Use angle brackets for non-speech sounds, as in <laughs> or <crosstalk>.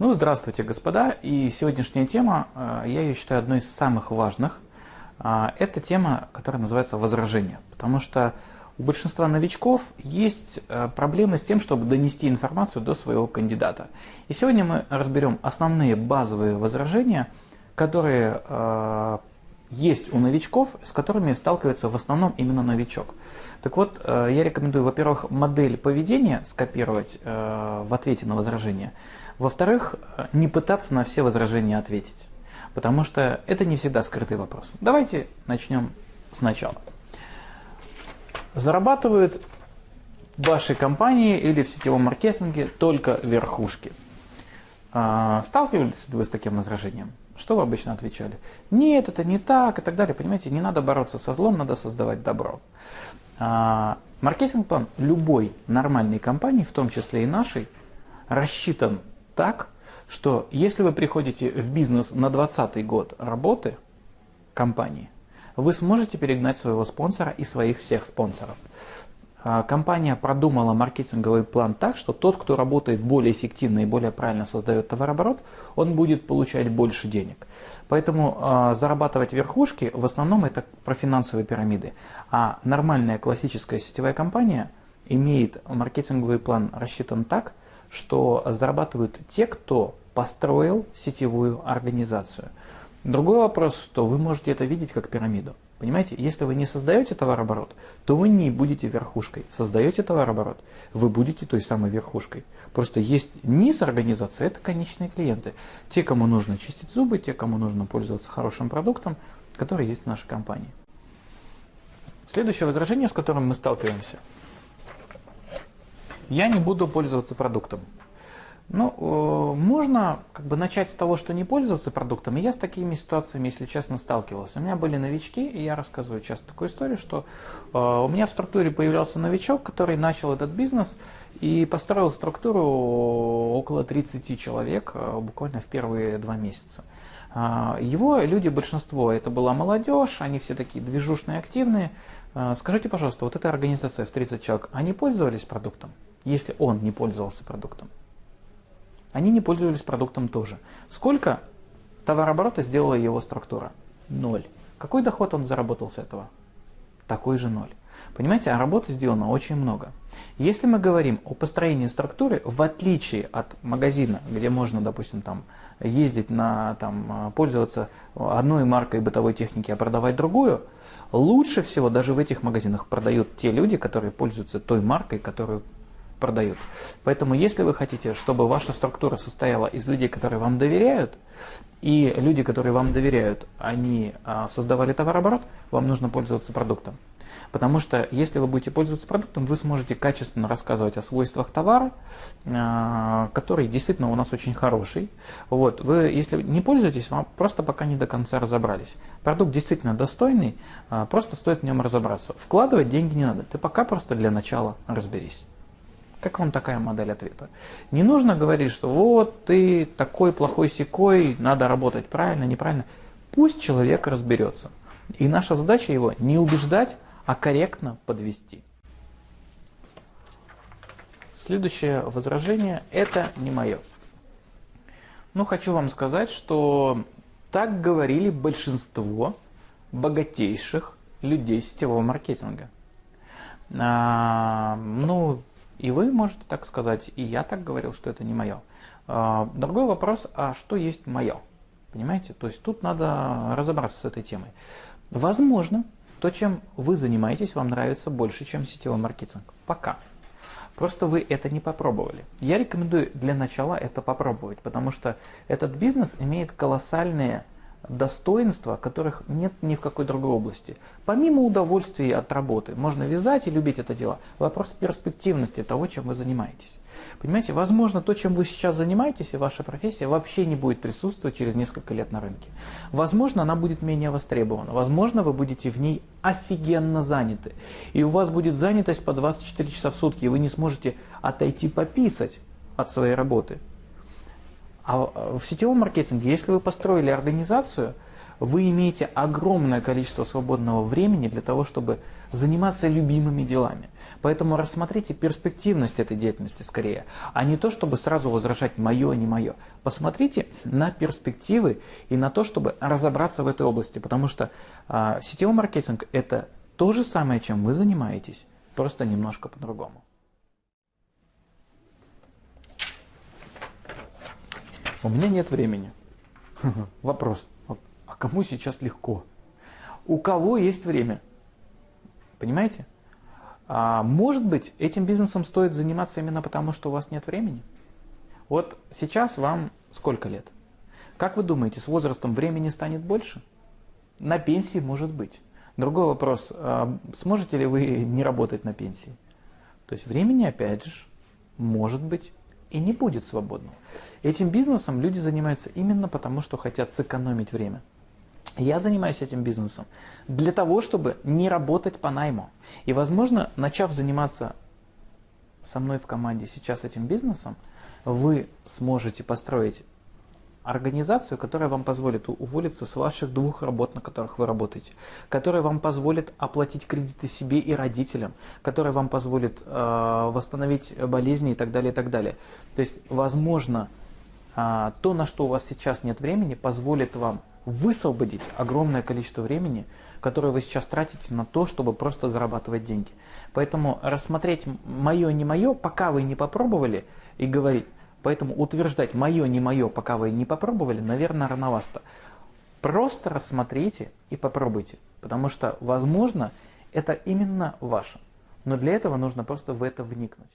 Ну, здравствуйте, господа. И сегодняшняя тема, э, я ее считаю одной из самых важных. А, это тема, которая называется возражение. Потому что у большинства новичков есть э, проблемы с тем, чтобы донести информацию до своего кандидата. И сегодня мы разберем основные базовые возражения, которые э, есть у новичков, с которыми сталкивается в основном именно новичок. Так вот, я рекомендую, во-первых, модель поведения скопировать в ответе на возражение – во-вторых, не пытаться на все возражения ответить, потому что это не всегда скрытый вопрос. Давайте начнем сначала. Зарабатывают в вашей компании или в сетевом маркетинге только верхушки. А, сталкивались вы с таким возражением? Что вы обычно отвечали? Нет, это не так и так далее. Понимаете, не надо бороться со злом, надо создавать добро. А, маркетинг-план любой нормальной компании, в том числе и нашей, рассчитан так, что если вы приходите в бизнес на 20 год работы компании, вы сможете перегнать своего спонсора и своих всех спонсоров. А, компания продумала маркетинговый план так, что тот, кто работает более эффективно и более правильно создает товарооборот, он будет получать больше денег. Поэтому э, зарабатывать верхушки в основном это про финансовые пирамиды. А нормальная классическая сетевая компания имеет маркетинговый план рассчитан так, что зарабатывают те, кто построил сетевую организацию. Другой вопрос, что вы можете это видеть как пирамиду. Понимаете, если вы не создаете товарооборот, то вы не будете верхушкой. Создаете товарооборот, вы будете той самой верхушкой. Просто есть низ организации, это конечные клиенты. Те, кому нужно чистить зубы, те, кому нужно пользоваться хорошим продуктом, который есть в нашей компании. Следующее возражение, с которым мы сталкиваемся – я не буду пользоваться продуктом. Ну, э, можно как бы начать с того, что не пользоваться продуктом. И я с такими ситуациями, если честно, сталкивался. У меня были новички, и я рассказываю часто такую историю, что э, у меня в структуре появлялся новичок, который начал этот бизнес и построил структуру около 30 человек э, буквально в первые два месяца. Его люди, большинство, это была молодежь, они все такие движушные, активные. Скажите, пожалуйста, вот эта организация в 30 человек, они пользовались продуктом? если он не пользовался продуктом. Они не пользовались продуктом тоже. Сколько товарооборота сделала его структура? Ноль. Какой доход он заработал с этого? Такой же ноль. Понимаете, а работы сделано очень много. Если мы говорим о построении структуры, в отличие от магазина, где можно, допустим, там, ездить на, там, пользоваться одной маркой бытовой техники, а продавать другую, лучше всего даже в этих магазинах продают те люди, которые пользуются той маркой, которую продают. Поэтому если вы хотите, чтобы ваша структура состояла из людей, которые вам доверяют, и люди, которые вам доверяют, они а, создавали товарооборот, вам нужно пользоваться продуктом. Потому что если вы будете пользоваться продуктом, вы сможете качественно рассказывать о свойствах товара, а, который действительно у нас очень хороший. Вот. Вы, если не пользуетесь, вам просто пока не до конца разобрались. Продукт действительно достойный, а, просто стоит в нем разобраться. Вкладывать деньги не надо, ты пока просто для начала разберись. Как вам такая модель ответа? Не нужно говорить, что вот ты такой плохой секой, надо работать правильно, неправильно. Пусть человек разберется. И наша задача его не убеждать, а корректно подвести. Следующее возражение – это не мое. Ну, хочу вам сказать, что так говорили большинство богатейших людей сетевого маркетинга. А, ну, и вы можете так сказать, и я так говорил, что это не мое. А, другой вопрос, а что есть мое? Понимаете? То есть тут надо разобраться с этой темой. Возможно, то, чем вы занимаетесь, вам нравится больше, чем сетевой маркетинг. Пока. Просто вы это не попробовали. Я рекомендую для начала это попробовать, потому что этот бизнес имеет колоссальные достоинства, которых нет ни в какой другой области. Помимо удовольствия от работы, можно вязать и любить это дело. Вопрос перспективности того, чем вы занимаетесь. Понимаете, возможно, то, чем вы сейчас занимаетесь, и ваша профессия вообще не будет присутствовать через несколько лет на рынке. Возможно, она будет менее востребована. Возможно, вы будете в ней офигенно заняты. И у вас будет занятость по 24 часа в сутки, и вы не сможете отойти пописать от своей работы. А в сетевом маркетинге, если вы построили организацию, вы имеете огромное количество свободного времени для того, чтобы заниматься любимыми делами. Поэтому рассмотрите перспективность этой деятельности скорее, а не то, чтобы сразу возражать мое, не мое. Посмотрите на перспективы и на то, чтобы разобраться в этой области, потому что э, сетевой маркетинг – это то же самое, чем вы занимаетесь, просто немножко по-другому. У меня нет времени. <laughs> Вопрос. А кому сейчас легко? У кого есть время? Понимаете? А может быть, этим бизнесом стоит заниматься именно потому, что у вас нет времени? Вот сейчас вам сколько лет? Как вы думаете, с возрастом времени станет больше? На пенсии может быть. Другой вопрос, а сможете ли вы не работать на пенсии? То есть времени, опять же, может быть и не будет свободного. Этим бизнесом люди занимаются именно потому, что хотят сэкономить время. Я занимаюсь этим бизнесом для того, чтобы не работать по найму. И, возможно, начав заниматься со мной в команде сейчас этим бизнесом, вы сможете построить организацию, которая вам позволит уволиться с ваших двух работ, на которых вы работаете, которая вам позволит оплатить кредиты себе и родителям, которая вам позволит э, восстановить болезни и так далее, и так далее. То есть, возможно, э, то, на что у вас сейчас нет времени, позволит вам высвободить огромное количество времени, которое вы сейчас тратите на то, чтобы просто зарабатывать деньги. Поэтому рассмотреть мое, не мое, пока вы не попробовали и говорить, Поэтому утверждать мое, не мое, пока вы не попробовали, наверное, рановато. Просто рассмотрите и попробуйте, потому что, возможно, это именно ваше. Но для этого нужно просто в это вникнуть.